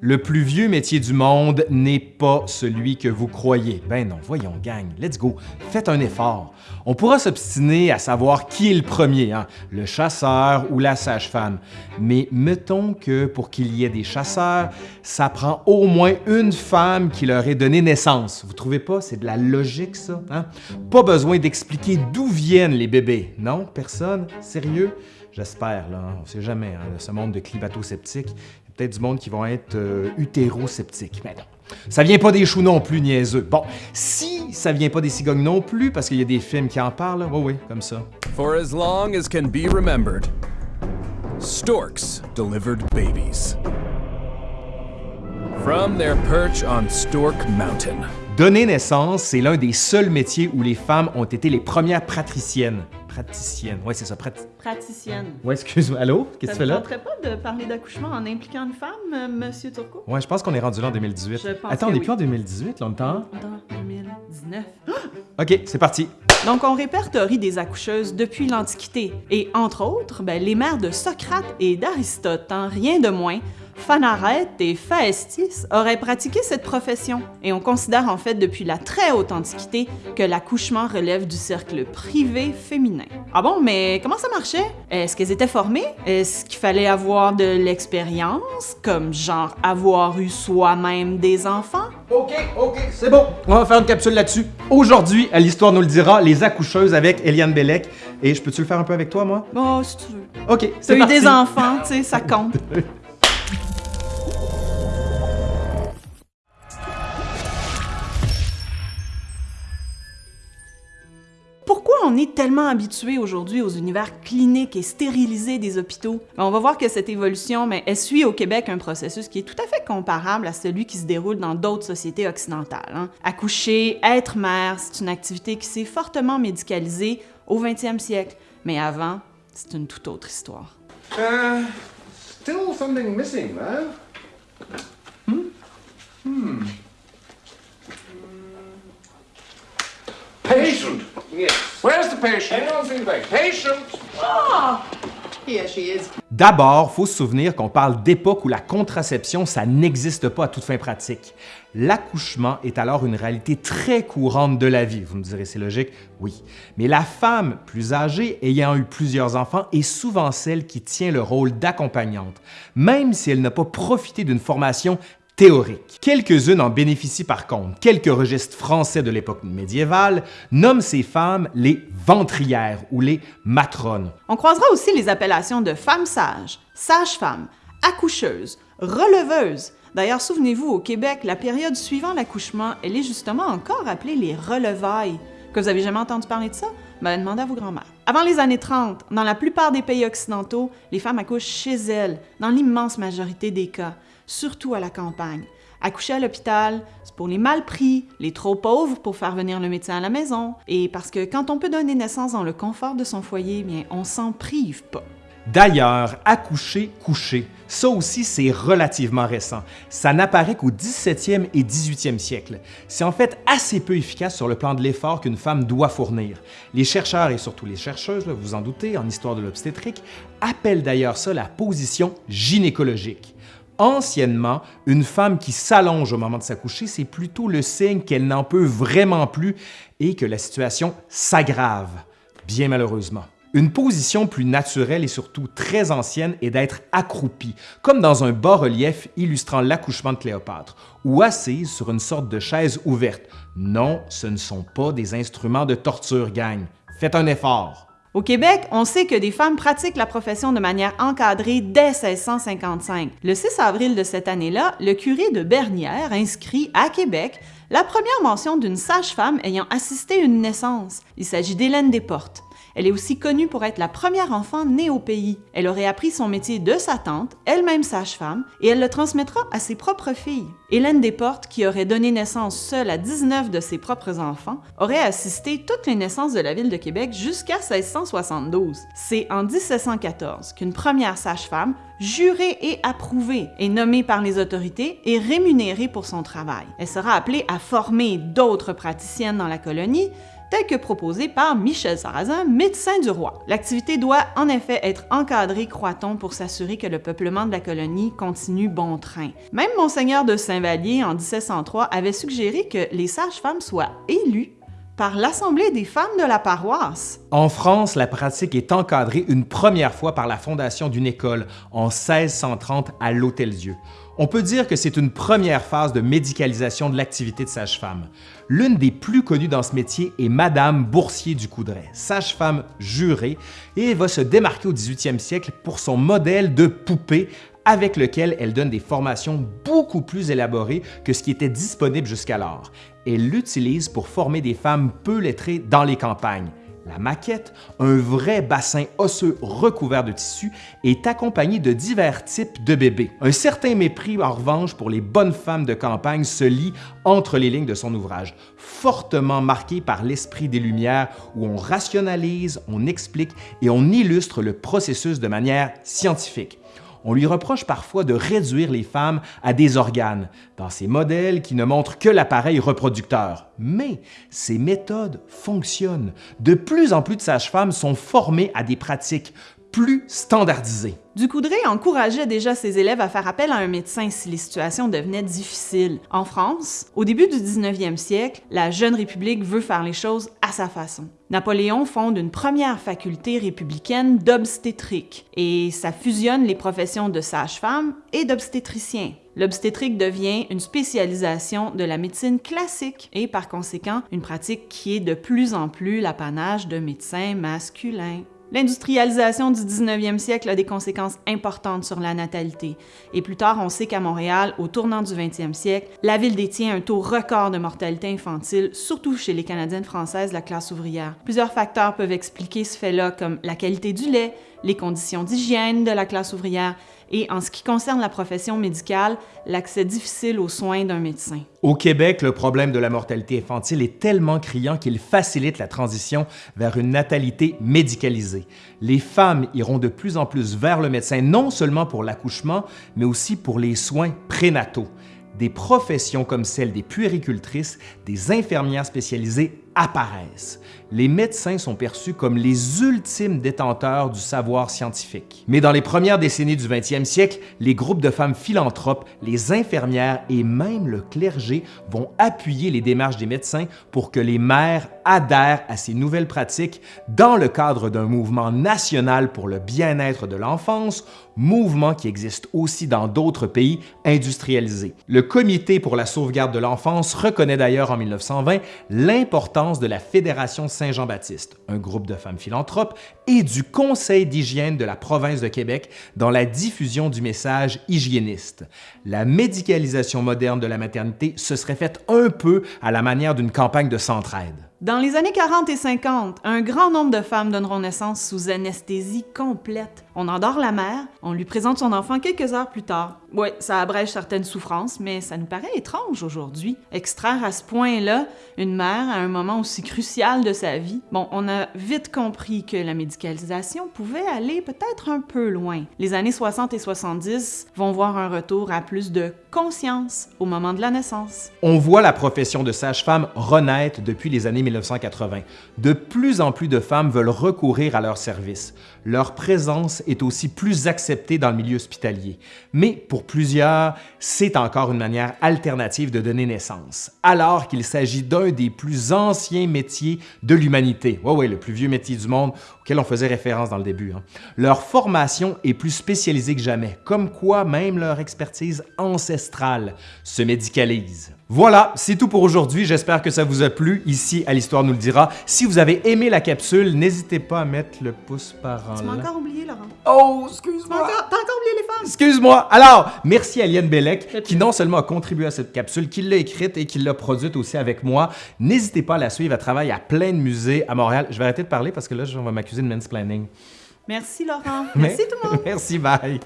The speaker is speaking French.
Le plus vieux métier du monde n'est pas celui que vous croyez. Ben non, voyons, gang, let's go, faites un effort. On pourra s'obstiner à savoir qui est le premier, hein, le chasseur ou la sage-femme. Mais mettons que pour qu'il y ait des chasseurs, ça prend au moins une femme qui leur ait donné naissance. Vous trouvez pas? C'est de la logique, ça? Hein? Pas besoin d'expliquer d'où viennent les bébés. Non? Personne? Sérieux? J'espère, là. On sait jamais, hein, ce monde de climato-sceptiques peut-être du monde qui vont être euh, utérosceptiques. Mais non. Ça vient pas des choux non plus, niaiseux. Bon, si ça vient pas des cigognes non plus, parce qu'il y a des films qui en parlent, oui, oui, comme ça. For as long as can be remembered, storks delivered babies. From their perch on Stork Mountain. Donner naissance, c'est l'un des seuls métiers où les femmes ont été les premières patriciennes. Praticiennes, oui, c'est ça, prat... Praticienne. Ouais, excuse-moi. Allô? Qu'est-ce que tu fais là? Ça ne pas de parler d'accouchement en impliquant une femme, euh, Monsieur Turcot? Ouais, je pense qu'on est rendu là en 2018. Je pense Attends, on est oui. plus en 2018, là, on est en- Dans 2019. OK, c'est parti. Donc, on répertorie des accoucheuses depuis l'Antiquité. Et entre autres, ben, les mères de Socrate et d'Aristote, en rien de moins, Phanarète et Phaestis auraient pratiqué cette profession. Et on considère en fait depuis la très haute Antiquité que l'accouchement relève du cercle privé féminin. Ah bon, mais comment ça marchait? Est-ce qu'elles étaient formées? Est-ce qu'il fallait avoir de l'expérience, comme genre avoir eu soi-même des enfants? OK, OK, c'est bon. On va faire une capsule là-dessus. Aujourd'hui, à l'Histoire nous le dira, les accoucheuses avec Eliane Bellec. Et je peux-tu le faire un peu avec toi, moi? Oh, si tu veux. OK, T'as c'est eu parti. des enfants, tu sais, ça compte. est tellement habitué aujourd'hui aux univers cliniques et stérilisés des hôpitaux? Ben, on va voir que cette évolution mais, elle suit au Québec un processus qui est tout à fait comparable à celui qui se déroule dans d'autres sociétés occidentales. hein. Accoucher, être mère, c'est une activité qui s'est fortement médicalisée au 20e siècle. Mais avant, c'est une toute autre histoire. Uh, still something missing, though. Hmm? Hmm. Patient. Yes. Patient? Hang on. Patient. She is. D'abord, faut se souvenir qu'on parle d'époque où la contraception, ça n'existe pas à toute fin pratique. L'accouchement est alors une réalité très courante de la vie. Vous me direz, c'est logique? Oui. Mais la femme plus âgée, ayant eu plusieurs enfants, est souvent celle qui tient le rôle d'accompagnante, même si elle n'a pas profité d'une formation théorique. Quelques-unes en bénéficient par contre. Quelques registres français de l'époque médiévale nomment ces femmes les ventrières ou les matrones. On croisera aussi les appellations de femme sage, sage-femme, accoucheuse, releveuse. D'ailleurs, souvenez-vous, au Québec, la période suivant l'accouchement, elle est justement encore appelée les relevailles. Que vous avez jamais entendu parler de ça? Ben, demandez à vos grands-mères. Avant les années 30, dans la plupart des pays occidentaux, les femmes accouchent chez elles, dans l'immense majorité des cas, surtout à la campagne. Accoucher à l'hôpital, c'est pour les mal pris, les trop pauvres pour faire venir le médecin à la maison, et parce que quand on peut donner naissance dans le confort de son foyer, bien, on s'en prive pas. D'ailleurs, accoucher, coucher, ça aussi c'est relativement récent. Ça n'apparaît qu'au 17e et 18e siècle. C'est en fait assez peu efficace sur le plan de l'effort qu'une femme doit fournir. Les chercheurs et surtout les chercheuses, vous en doutez, en histoire de l'obstétrique, appellent d'ailleurs ça la position gynécologique. Anciennement, une femme qui s'allonge au moment de s'accoucher, c'est plutôt le signe qu'elle n'en peut vraiment plus et que la situation s'aggrave, bien malheureusement. Une position plus naturelle et surtout très ancienne est d'être accroupie, comme dans un bas-relief illustrant l'accouchement de Cléopâtre, ou assise sur une sorte de chaise ouverte. Non, ce ne sont pas des instruments de torture, gang. Faites un effort. Au Québec, on sait que des femmes pratiquent la profession de manière encadrée dès 1655. Le 6 avril de cette année-là, le curé de Bernières inscrit à Québec la première mention d'une sage-femme ayant assisté à une naissance. Il s'agit d'Hélène Desportes. Elle est aussi connue pour être la première enfant née au pays. Elle aurait appris son métier de sa tante, elle-même sage-femme, et elle le transmettra à ses propres filles. Hélène Desportes, qui aurait donné naissance seule à 19 de ses propres enfants, aurait assisté toutes les naissances de la ville de Québec jusqu'à 1672. C'est en 1714 qu'une première sage-femme, jurée et approuvée, est nommée par les autorités et rémunérée pour son travail. Elle sera appelée à former d'autres praticiennes dans la colonie, tel que proposé par Michel Sarrazin, médecin du roi. L'activité doit en effet être encadrée, croit-on, pour s'assurer que le peuplement de la colonie continue bon train. Même Monseigneur de Saint-Vallier, en 1703, avait suggéré que les sages-femmes soient élues par l'Assemblée des femmes de la paroisse. En France, la pratique est encadrée une première fois par la fondation d'une école en 1630 à l'Hôtel-Dieu. On peut dire que c'est une première phase de médicalisation de l'activité de sage-femme. L'une des plus connues dans ce métier est Madame Boursier du Coudray, sage-femme jurée, et va se démarquer au 18e siècle pour son modèle de poupée avec lequel elle donne des formations beaucoup plus élaborées que ce qui était disponible jusqu'alors. Elle l'utilise pour former des femmes peu lettrées dans les campagnes. La maquette, un vrai bassin osseux recouvert de tissu, est accompagné de divers types de bébés. Un certain mépris, en revanche, pour les bonnes femmes de campagne se lit entre les lignes de son ouvrage, fortement marqué par l'esprit des Lumières où on rationalise, on explique et on illustre le processus de manière scientifique on lui reproche parfois de réduire les femmes à des organes, dans ces modèles qui ne montrent que l'appareil reproducteur. Mais ces méthodes fonctionnent. De plus en plus de sages-femmes sont formées à des pratiques plus standardisées. Ducoudray encourageait déjà ses élèves à faire appel à un médecin si les situations devenaient difficiles. En France, au début du 19e siècle, la jeune République veut faire les choses à sa façon. Napoléon fonde une première faculté républicaine d'obstétrique et ça fusionne les professions de sage-femme et d'obstétricien. L'obstétrique devient une spécialisation de la médecine classique et par conséquent une pratique qui est de plus en plus l'apanage de médecins masculins. L'industrialisation du 19e siècle a des conséquences importantes sur la natalité. Et plus tard, on sait qu'à Montréal, au tournant du 20e siècle, la ville détient un taux record de mortalité infantile, surtout chez les Canadiennes françaises de la classe ouvrière. Plusieurs facteurs peuvent expliquer ce fait-là, comme la qualité du lait, les conditions d'hygiène de la classe ouvrière et, en ce qui concerne la profession médicale, l'accès difficile aux soins d'un médecin. Au Québec, le problème de la mortalité infantile est tellement criant qu'il facilite la transition vers une natalité médicalisée. Les femmes iront de plus en plus vers le médecin, non seulement pour l'accouchement, mais aussi pour les soins prénataux. Des professions comme celle des puéricultrices, des infirmières spécialisées apparaissent. Les médecins sont perçus comme les ultimes détenteurs du savoir scientifique. Mais dans les premières décennies du 20e siècle, les groupes de femmes philanthropes, les infirmières et même le clergé vont appuyer les démarches des médecins pour que les mères adhèrent à ces nouvelles pratiques dans le cadre d'un mouvement national pour le bien-être de l'enfance, mouvement qui existe aussi dans d'autres pays industrialisés. Le Comité pour la sauvegarde de l'enfance reconnaît d'ailleurs en 1920 l'importance de la Fédération Saint-Jean-Baptiste, un groupe de femmes philanthropes, et du Conseil d'hygiène de la province de Québec dans la diffusion du message hygiéniste. La médicalisation moderne de la maternité se serait faite un peu à la manière d'une campagne de centraide. Dans les années 40 et 50, un grand nombre de femmes donneront naissance sous anesthésie complète. On endort la mère, on lui présente son enfant quelques heures plus tard. Oui, ça abrège certaines souffrances, mais ça nous paraît étrange aujourd'hui. Extraire à ce point-là une mère à un moment aussi crucial de sa vie. Bon, on a vite compris que la médicalisation pouvait aller peut-être un peu loin. Les années 60 et 70 vont voir un retour à plus de conscience au moment de la naissance. On voit la profession de sage-femme renaître depuis les années 1980. De plus en plus de femmes veulent recourir à leur service. Leur présence est aussi plus acceptée dans le milieu hospitalier. Mais pour plusieurs, c'est encore une manière alternative de donner naissance, alors qu'il s'agit d'un des plus anciens métiers de l'humanité. Oui, oui, le plus vieux métier du monde auquel on faisait référence dans le début. Hein. Leur formation est plus spécialisée que jamais, comme quoi même leur expertise ancestrale se médicalise. Voilà, c'est tout pour aujourd'hui. J'espère que ça vous a plu ici à l'Histoire nous le dira. Si vous avez aimé la capsule, n'hésitez pas à mettre le pouce par en Tu m'as encore oublié, Laurent. Oh, excuse-moi. T'as encore oublié les femmes. Excuse-moi. Alors, merci à Liane Bellec qui non seulement a contribué à cette capsule, qui l'a écrite et qui l'a produite aussi avec moi. N'hésitez pas à la suivre. Elle travaille à plein de musées à Montréal. Je vais arrêter de parler parce que là, on va m'accuser de mansplaining. Merci, Laurent. Merci tout le monde. Merci, bye.